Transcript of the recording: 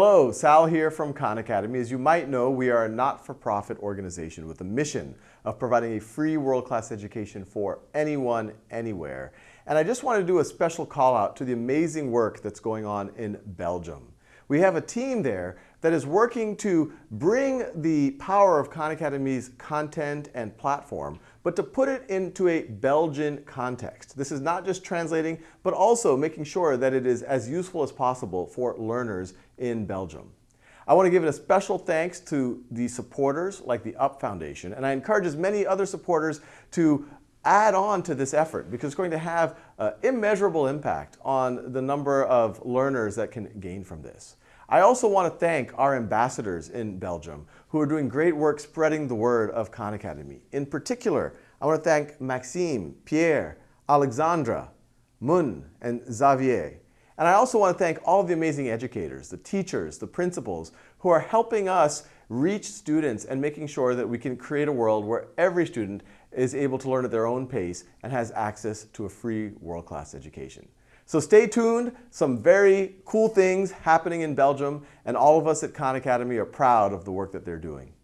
Hello, Sal here from Khan Academy. As you might know, we are a not-for-profit organization with a mission of providing a free world-class education for anyone, anywhere. And I just want to do a special call out to the amazing work that's going on in Belgium. We have a team there that is working to bring the power of Khan Academy's content and platform, but to put it into a Belgian context. This is not just translating, but also making sure that it is as useful as possible for learners in Belgium. I want to give a special thanks to the supporters like the UP Foundation, and I encourage as many other supporters to add on to this effort because it's going to have uh, immeasurable impact on the number of learners that can gain from this. I also want to thank our ambassadors in Belgium who are doing great work spreading the word of Khan Academy. In particular, I want to thank Maxime, Pierre, Alexandra, Mun, and Xavier. And I also want to thank all of the amazing educators, the teachers, the principals, who are helping us reach students and making sure that we can create a world where every student is able to learn at their own pace and has access to a free world-class education. So stay tuned, some very cool things happening in Belgium, and all of us at Khan Academy are proud of the work that they're doing.